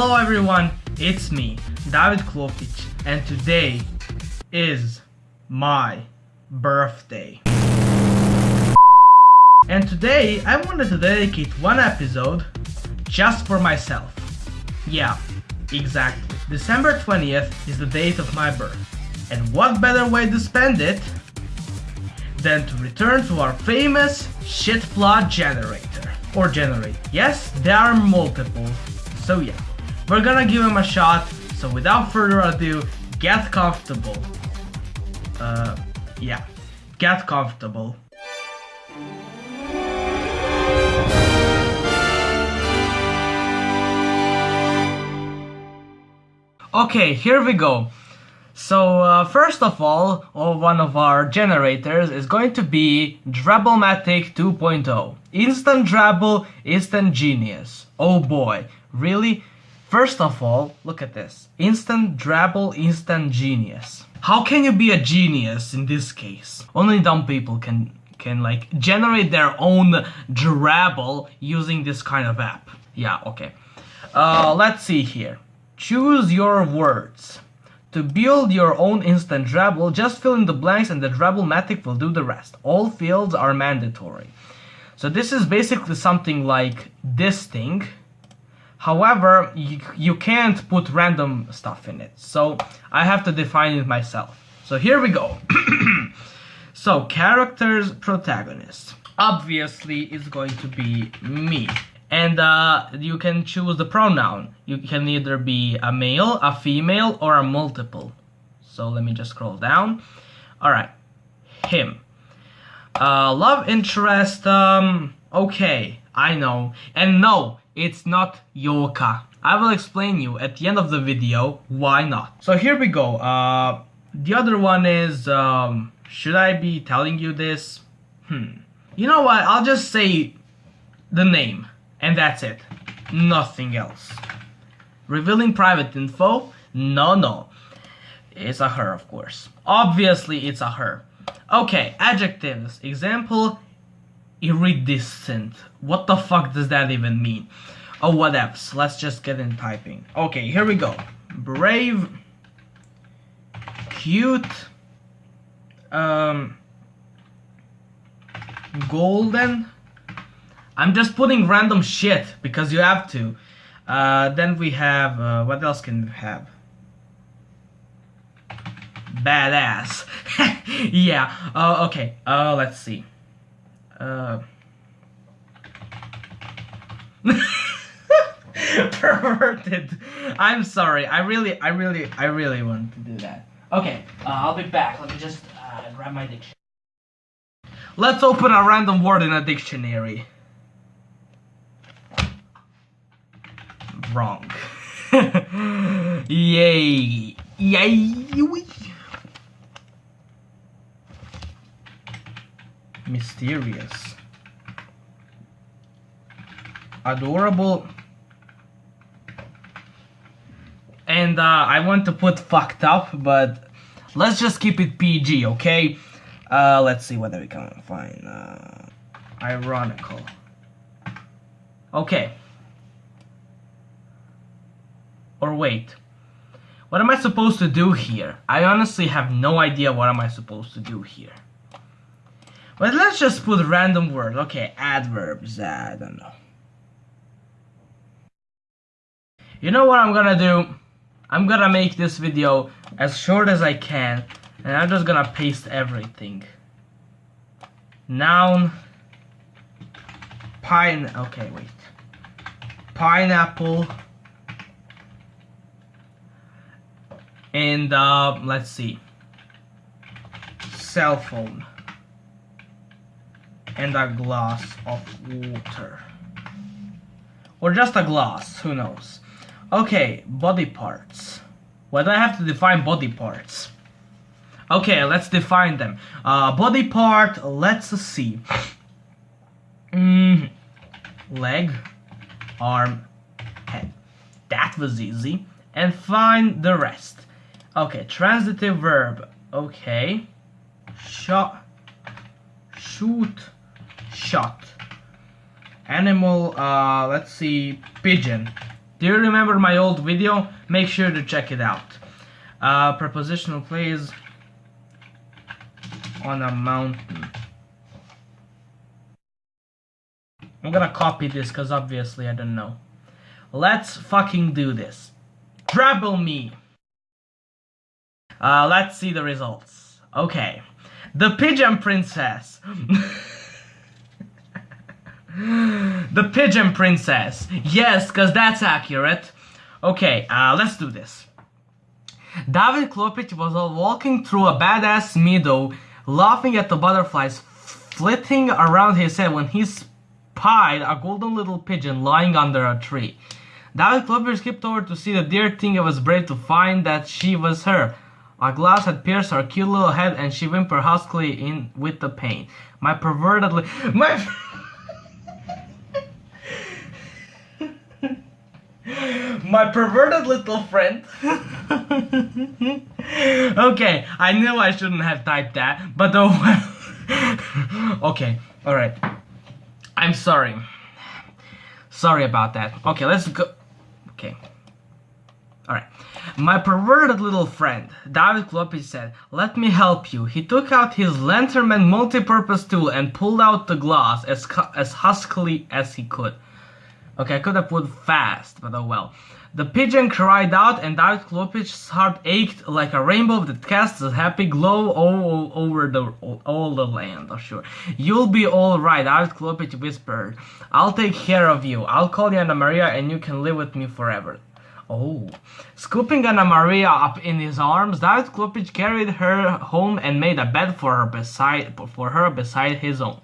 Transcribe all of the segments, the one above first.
Hello everyone, it's me, David Klopic, and today is my birthday. And today I wanted to dedicate one episode just for myself. Yeah, exactly. December 20th is the date of my birth. And what better way to spend it than to return to our famous shit plot generator. Or generate. Yes, there are multiple. So yeah, we're gonna give him a shot. So without further ado, get comfortable. Uh, yeah, get comfortable. Okay, here we go. So uh, first of all, one of our generators is going to be Drabblematic 2.0. Instant Drabble, Instant Genius. Oh boy, really? First of all, look at this. Instant Drabble, Instant Genius. How can you be a genius in this case? Only dumb people can can like generate their own Drabble using this kind of app. Yeah, okay. Uh, let's see here. Choose your words. To build your own instant Drabble, just fill in the blanks and the Drabblematic will do the rest. All fields are mandatory. So this is basically something like this thing. However, you, you can't put random stuff in it. So I have to define it myself. So here we go. so characters protagonist. Obviously it's going to be me and uh, you can choose the pronoun. You can either be a male, a female, or a multiple. So let me just scroll down. All right, him. Uh, love interest, um, okay, I know. And no, it's not Yoka. I will explain you at the end of the video why not. So here we go. Uh, the other one is, um, should I be telling you this? Hmm. You know what, I'll just say the name. And that's it. Nothing else. Revealing private info? No, no. It's a her, of course. Obviously, it's a her. Okay, adjectives. Example, iridescent. What the fuck does that even mean? Oh, what else? Let's just get in typing. Okay, here we go. Brave, cute, um, golden, I'm just putting random shit because you have to. Uh, then we have, uh, what else can we have? Badass. yeah, uh, okay, uh, let's see. Uh... Perverted. I'm sorry, I really, I really, I really want to do that. Okay, uh, I'll be back. Let me just uh, grab my dictionary. Let's open a random word in a dictionary. wrong. Yay. Yay. Mysterious. Adorable. And uh, I want to put fucked up, but let's just keep it PG, okay? Uh, let's see whether we can find uh, ironical. Okay. Or wait, what am I supposed to do here? I honestly have no idea what am I supposed to do here. But let's just put random words. Okay, adverbs, I don't know. You know what I'm gonna do? I'm gonna make this video as short as I can and I'm just gonna paste everything. Noun, pine, okay wait, pineapple, and uh, let's see cell phone and a glass of water. Or just a glass who knows? Okay body parts. Why do I have to define body parts? Okay let's define them. Uh, body part let's see. Mm, leg arm head. That was easy. And find the rest. Okay, transitive verb. Okay. Shot. Shoot. Shot. Animal, uh, let's see, pigeon. Do you remember my old video? Make sure to check it out. Uh, prepositional plays on a mountain. I'm gonna copy this because obviously I don't know. Let's fucking do this. Drabble me! Uh, let's see the results. Okay. The Pigeon Princess. the Pigeon Princess. Yes, because that's accurate. Okay, uh, let's do this. David Klopich was walking through a badass meadow, laughing at the butterflies flitting around his head when he spied a golden little pigeon lying under a tree. David Klopich skipped over to see the dear thing and was brave to find that she was her. A glass had pierced her cute little head and she whimpered huskily in with the pain. My perverted my my perverted little friend. okay, I knew I shouldn't have typed that, but oh well. okay, alright. I'm sorry. Sorry about that. Okay, let's go. Okay. Alright. My perverted little friend, David Klopich said, Let me help you. He took out his Lanternman multi-purpose tool and pulled out the glass as, as huskily as he could. Okay, I could have put fast, but oh well. The pigeon cried out and David Klopich's heart ached like a rainbow that casts a happy glow all, over the all the land. Oh sure. You'll be alright, David Klopich whispered. I'll take care of you. I'll call you Anna Maria and you can live with me forever. Oh. Scooping Anna Maria up in his arms, David Klopich carried her home and made a bed for her beside for her beside his own.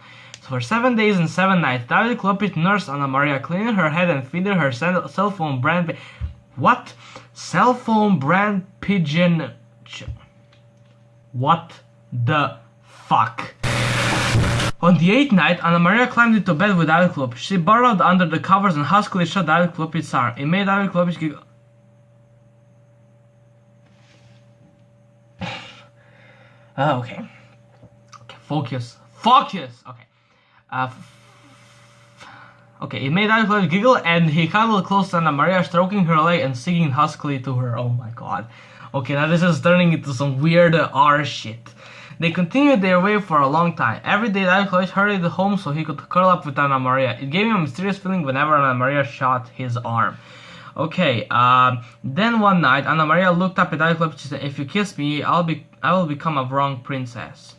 For seven days and seven nights, David Klopich nursed Anna Maria, cleaning her head and feeding her cell phone brand. What? Cell phone brand pigeon. What the fuck? On the eighth night, Anna Maria climbed into bed with David Klopich. She burrowed under the covers and huskily shut David Klopich's arm. It made David Klopich giggle. oh, okay. Okay, focus. Focus! Okay. Uh, okay, it made Alclave giggle and he cuddled close to Anna Maria, stroking her leg and singing huskily to her. Oh my god. Okay, now this is turning into some weird R shit. They continued their way for a long time. Every day, Alclave hurried home so he could curl up with Anna Maria. It gave him a mysterious feeling whenever Anna Maria shot his arm. Okay, uh, then one night, Anna Maria looked up at Alclave and said, If you kiss me, I'll be I will become a wrong princess.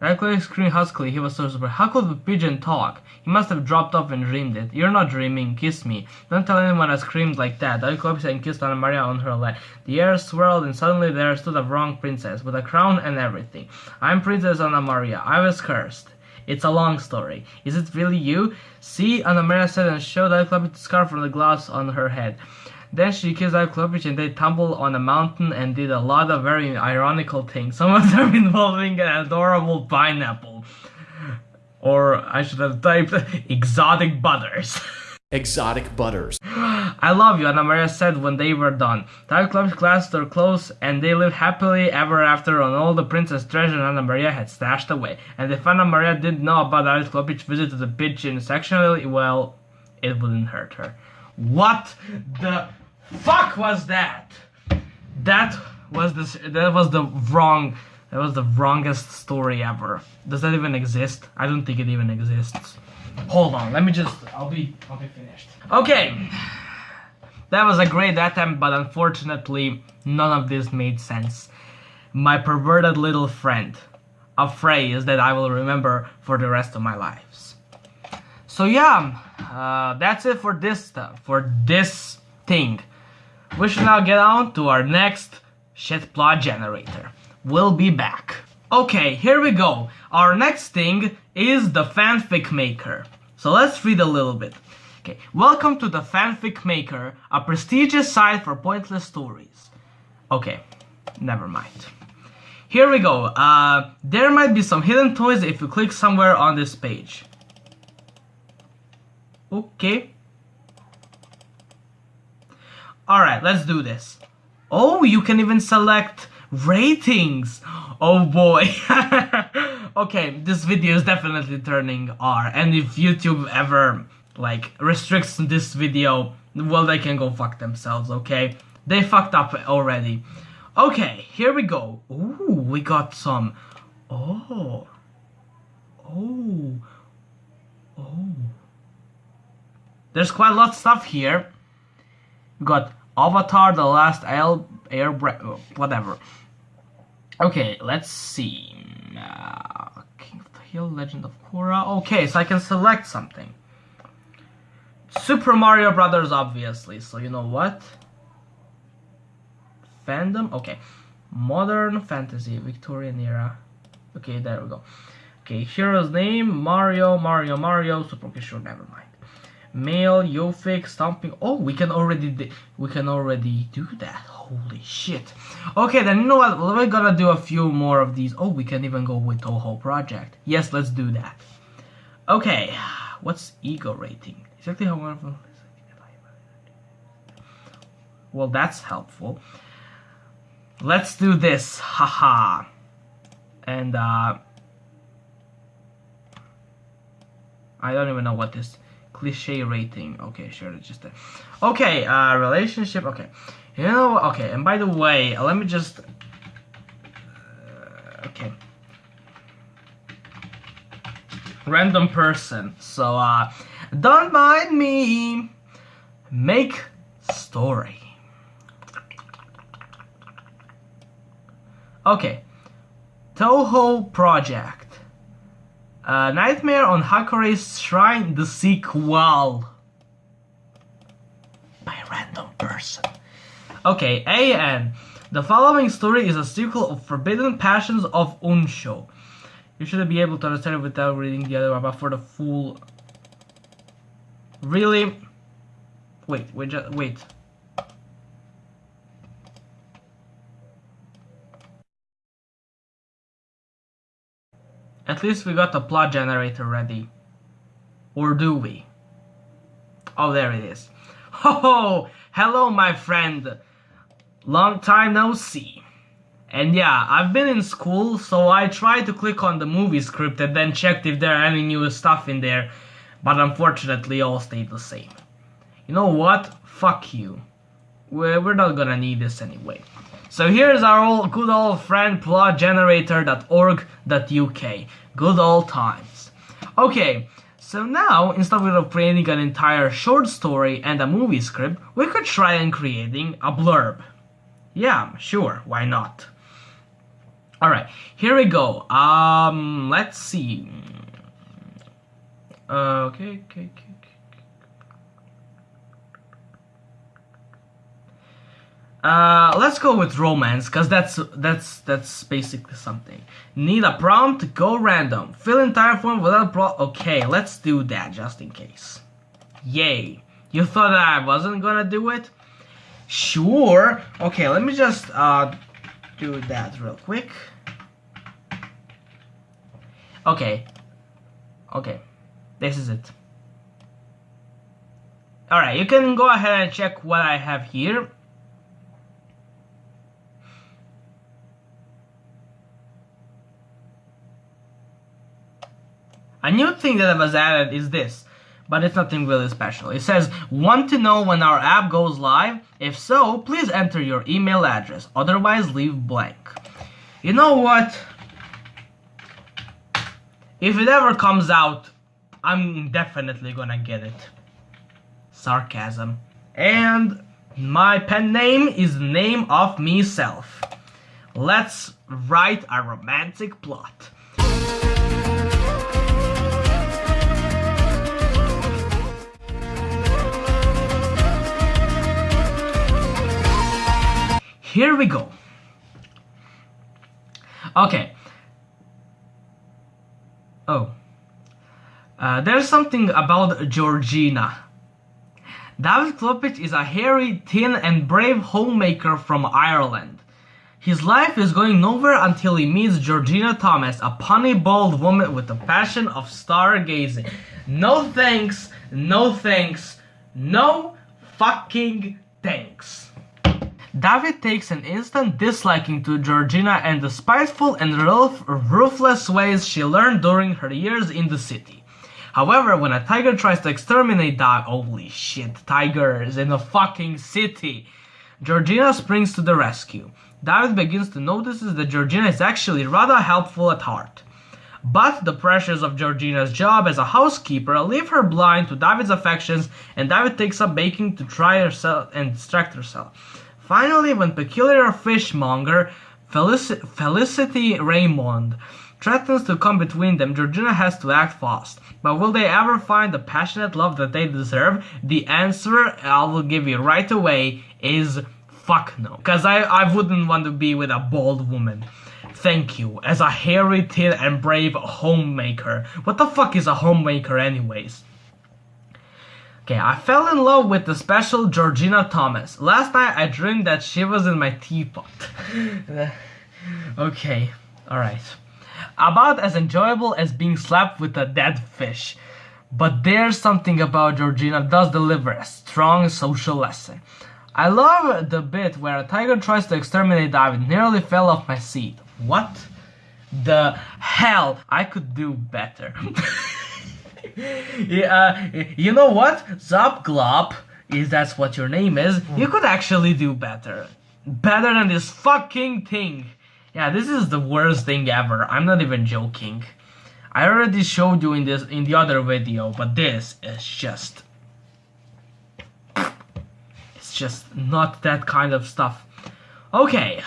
Radcliffe screamed huskily. He was so surprised. How could the pigeon talk? He must have dropped off and dreamed it. You're not dreaming. Kiss me. Don't tell anyone I screamed like that. Radcliffe and kissed Anna Maria on her leg. The air swirled and suddenly there stood a wrong princess, with a crown and everything. I'm Princess Anna Maria. I was cursed. It's a long story. Is it really you? See, Anna Maria said and showed Radcliffe the scarf from the glass on her head. Then she kissed out Klopich and they tumbled on a mountain and did a lot of very ironical things. Some of them involving an adorable pineapple. Or I should have typed exotic butters. exotic butters. I love you, Anna Maria said when they were done. David Klopich clasped her close, and they lived happily ever after on all the princess treasure Anna Maria had stashed away. And if Anna Maria didn't know about David Klopich's visit to the pigeon sexually, well, it wouldn't hurt her. What the fuck was that? That was the that was the wrong that was the wrongest story ever. Does that even exist? I don't think it even exists. Hold on, let me just I'll be I'll be finished. Okay. That was a great attempt, but unfortunately none of this made sense. My perverted little friend. A phrase that I will remember for the rest of my lives. So yeah, uh, that's it for this stuff, for this thing. We should now get on to our next shit plot generator. We'll be back. Okay, here we go. Our next thing is the fanfic maker. So let's read a little bit. Okay, welcome to the fanfic maker, a prestigious site for pointless stories. Okay, never mind. Here we go. Uh, there might be some hidden toys if you click somewhere on this page. Okay, Alright, let's do this. Oh, you can even select ratings. Oh boy. okay, this video is definitely turning R. And if YouTube ever, like, restricts this video, Well, they can go fuck themselves, okay? They fucked up already. Okay, here we go. Ooh, we got some. Oh. Oh. Oh. There's quite a lot of stuff here. We got Avatar, The Last Air, Air oh, whatever. Okay, let's see. Uh, King of the Hill, Legend of Korra. Okay, so I can select something. Super Mario Brothers, obviously. So you know what? Fandom. Okay, modern fantasy, Victorian era. Okay, there we go. Okay, hero's name Mario, Mario, Mario. Super. Sure, never mind. Male, Yofik, stomping. Oh, we can already we can already do that. Holy shit. Okay, then you know what? We're gonna do a few more of these. Oh, we can even go with Touhou Project. Yes, let's do that. Okay, what's ego rating? Exactly how wonderful. Well, that's helpful. Let's do this. Haha. and uh I don't even know what this cliche rating. Okay, sure, just a Okay, uh relationship. Okay. You know, okay, and by the way, let me just uh, okay. Random person. So uh don't mind me. Make story. Okay. Touhou Project. Uh, Nightmare on Hakurei's Shrine, the sequel. By random person. Okay, AN. The following story is a sequel of Forbidden Passions of Unsho. You should be able to understand it without reading the other one, but for the full... Really? Wait, wait, just, wait. At least we got a plot generator ready. Or do we? Oh, there it is. Ho ho! Hello, my friend. Long time no see. And yeah, I've been in school, so I tried to click on the movie script and then checked if there are any new stuff in there, but unfortunately all stayed the same. You know what? Fuck you. We're, not gonna need this anyway. So here's our old, good old friend plotgenerator.org.uk. Good old times. Okay, so now instead of creating an entire short story and a movie script, we could try and creating a blurb. Yeah, sure, why not? Alright, here we go. Um, let's see. Uh, okay, okay, okay. Uh, let's go with romance, cause that's that's that's basically something. Need a prompt? Go random. Fill entire form without a pro. Okay, let's do that just in case. Yay! You thought I wasn't gonna do it? Sure. Okay, let me just uh do that real quick. Okay. Okay. This is it. Alright, you can go ahead and check what I have here. A new thing that was added is this, but it's nothing really special. It says, want to know when our app goes live? If so, please enter your email address, otherwise leave blank. You know what? If it ever comes out, I'm definitely gonna get it. Sarcasm. And my pen name is name of myself. Let's write a romantic plot. Here we go. Okay. Oh. Uh, there's something about Georgina. David Klopich is a hairy, thin and brave homemaker from Ireland. His life is going nowhere until he meets Georgina Thomas, a punny bald woman with a passion of stargazing. No thanks, no thanks, no fucking thanks. David takes an instant disliking to Georgina and the spiteful and ruthless ways she learned during her years in the city. However, when a tiger tries to exterminate David, holy shit, tigers in a fucking city, Georgina springs to the rescue. David begins to notice that Georgina is actually rather helpful at heart. But the pressures of Georgina's job as a housekeeper leave her blind to David's affections, and David takes up baking to try herself and distract herself. Finally, when peculiar fishmonger Felici- Felicity Raymond threatens to come between them, Georgina has to act fast. But will they ever find the passionate love that they deserve? The answer I will give you right away is fuck no. Because I, I wouldn't want to be with a bald woman. Thank you, as a hairy, thin, and brave homemaker. What the fuck is a homemaker, anyways? Okay, I fell in love with the special Georgina Thomas. Last night I dreamed that she was in my teapot. okay, alright. About as enjoyable as being slapped with a dead fish. But there's something about Georgina does deliver a strong social lesson. I love the bit where a tiger tries to exterminate David, nearly fell off my seat. What the hell? I could do better. yeah, uh, you know what? Zopglop, is that's what your name is, you could actually do better. Better than this fucking thing. Yeah, this is the worst thing ever. I'm not even joking. I already showed you in this in the other video, but this is just it's just not that kind of stuff. Okay.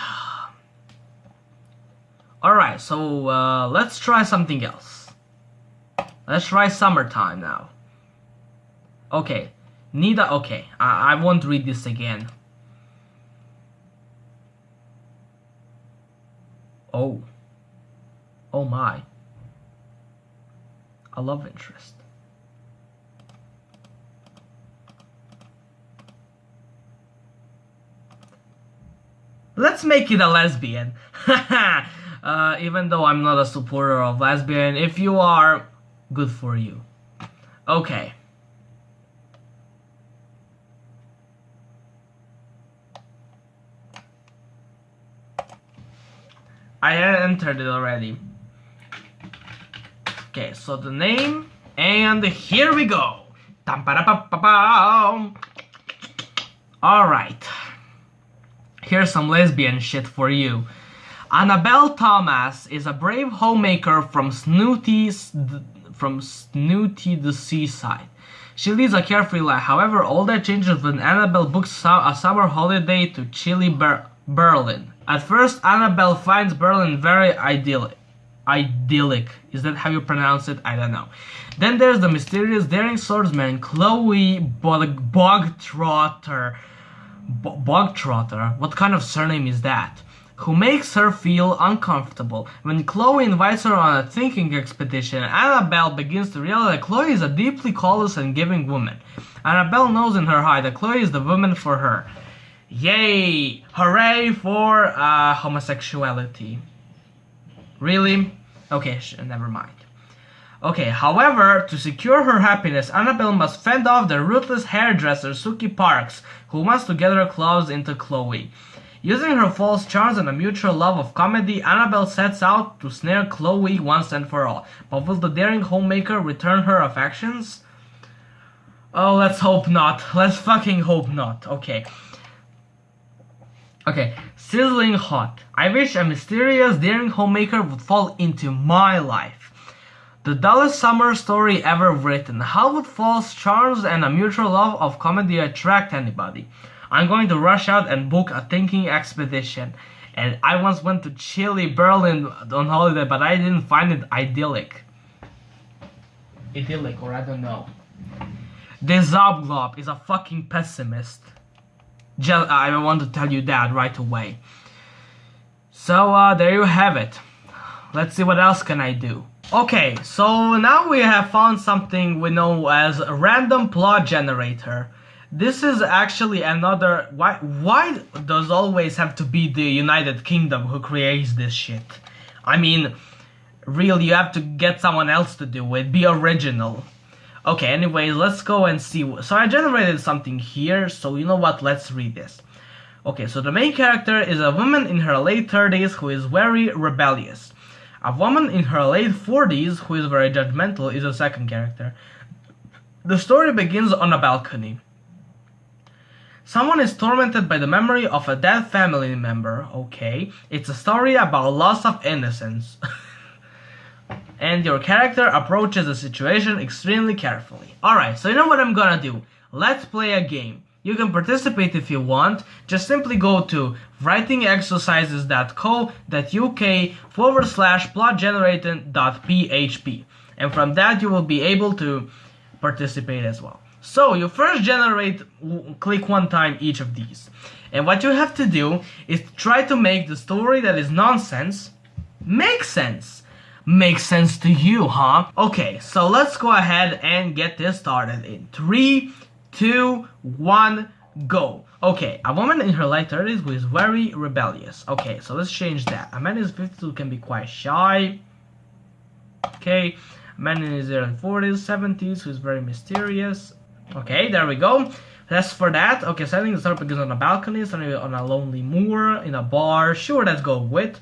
Alright, so uh, let's try something else. Let's try summertime now. Okay. Nida, okay. I, I won't read this again. Oh. Oh my. A love interest. Let's make it a lesbian. uh, even though I'm not a supporter of lesbian, if you are, good for you. Okay. I entered it already. Okay, so the name, and here we go. Alright. Here's some lesbian shit for you. Annabelle Thomas is a brave homemaker from Snooty, from Snooty the seaside. She leads a carefree life. However, all that changes when Annabelle books a summer holiday to chilly Ber Berlin. At first, Annabelle finds Berlin very idyllic. Idyllic. Is that how you pronounce it? I don't know. Then there's the mysterious daring swordsman Chloe Bog Bogtrotter. Bogtrotter? What kind of surname is that? Who makes her feel uncomfortable. When Chloe invites her on a thinking expedition, Annabelle begins to realize that Chloe is a deeply callous and giving woman. Annabelle knows in her heart that Chloe is the woman for her. Yay! Hooray for uh, homosexuality. Really? Okay, never mind. Okay, however, to secure her happiness, Annabelle must fend off the ruthless hairdresser Suki Parks, who wants to get her claws into Chloe. Using her false charms and a mutual love of comedy, Annabelle sets out to snare Chloe once and for all. But will the daring homemaker return her affections? Oh, let's hope not. Let's fucking hope not. Okay. Okay, sizzling hot. I wish a mysterious, daring homemaker would fall into my life. The dullest summer story ever written. How would false charms and a mutual love of comedy attract anybody? I'm going to rush out and book a thinking expedition. And I once went to chilly Berlin on holiday, but I didn't find it idyllic. Idyllic, or I don't know. This Zobglob is a fucking pessimist. Just, I want to tell you that right away. So uh, there you have it. Let's see what else can I do. Okay, so now we have found something we know as a random plot generator. This is actually another... Why, why does always have to be the United Kingdom who creates this shit? I mean, really, you have to get someone else to do it. Be original. Okay, anyways, let's go and see. So I generated something here, so you know what, let's read this. Okay, so the main character is a woman in her late 30s who is very rebellious. A woman in her late 40s who is very judgmental is a second character. The story begins on a balcony. Someone is tormented by the memory of a dead family member. Okay, it's a story about loss of innocence. and your character approaches the situation extremely carefully. Alright, so you know what I'm gonna do? Let's play a game. You can participate if you want. Just simply go to writingexercises.co.uk forward slash plotgenerator.php. And from that you will be able to participate as well. So you first generate, click one time each of these. And what you have to do is try to make the story that is nonsense make sense. Make sense to you, huh? Okay, so let's go ahead and get this started in three, two, one, go. Okay, a woman in her late 30s who is very rebellious. Okay, so let's change that. A man in his 50s who can be quite shy. Okay, a man in his early 40s, 70s who is very mysterious. Okay, there we go. That's for that. Okay, setting the begins on a balcony, starting on a lonely moor, in a bar. Sure, let's go with.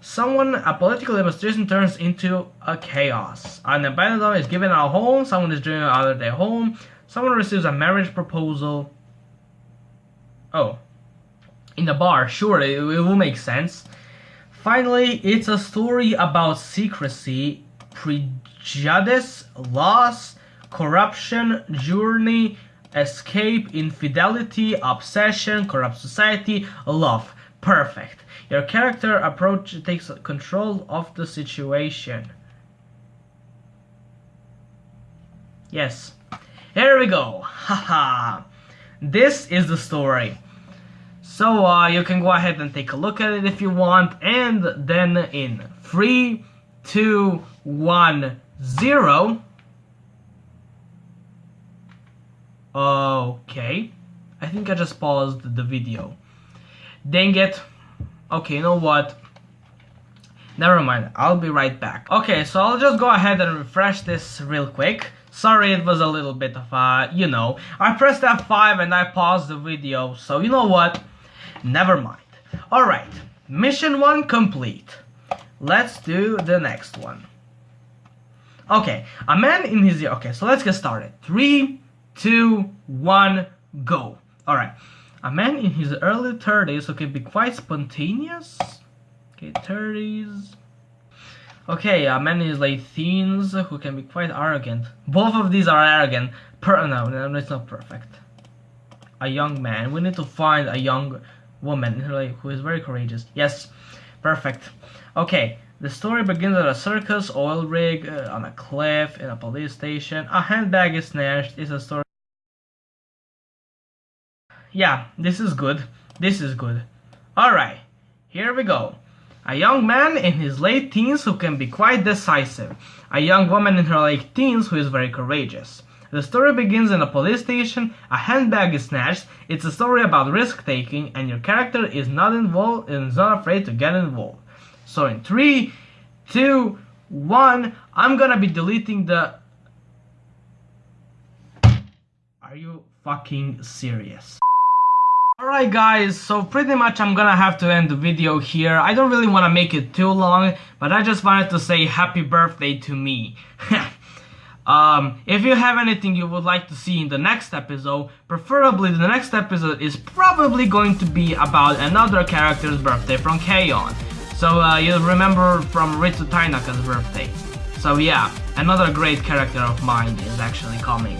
Someone, a political demonstration turns into a chaos. An abandoned is given a home, someone is driven out of their home, someone receives a marriage proposal. Oh. In the bar, sure, it, it will make sense. Finally, it's a story about secrecy, prejudice, loss, corruption, journey, escape, infidelity, obsession, corrupt society, love. Perfect. Your character approach takes control of the situation. Yes. Here we go. Haha. this is the story. So uh, you can go ahead and take a look at it if you want. And then in 3, 2, 1, 0. Okay. I think I just paused the video. Dang it. Okay, you know what? Never mind, I'll be right back. Okay, so I'll just go ahead and refresh this real quick. Sorry, it was a little bit of a, you know, I pressed F5 and I paused the video, so you know what? Never mind. Alright, mission 1 complete. Let's do the next one. Okay, a man in his... Okay, so let's get started. Three, two, one, go. Alright. A man in his early 30s who can be quite spontaneous. Okay, 30s. Okay, a man in his late teens who can be quite arrogant. Both of these are arrogant. Per no, no, it's not perfect. A young man. We need to find a young woman who is very courageous. Yes, perfect. Okay, the story begins at a circus, oil rig, uh, on a cliff, in a police station. A handbag is snatched. It's a story yeah, this is good. This is good. Alright, here we go. A young man in his late teens who can be quite decisive. A young woman in her late teens who is very courageous. The story begins in a police station, a handbag is snatched, it's a story about risk-taking, and your character is not involved and is not afraid to get involved. So in three, two, one, I'm gonna be deleting the... Are you fucking serious? Alright guys, so pretty much I'm gonna have to end the video here. I don't really want to make it too long, but I just wanted to say happy birthday to me. um, if you have anything you would like to see in the next episode, preferably the next episode is probably going to be about another character's birthday from K-On! So uh, you'll remember from Ritsu Tainaka's birthday. So yeah, another great character of mine is actually coming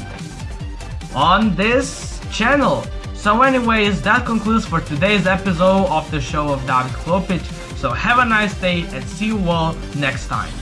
on this channel. So anyways, that concludes for today's episode of the show of David Klopic. So have a nice day and see you all next time.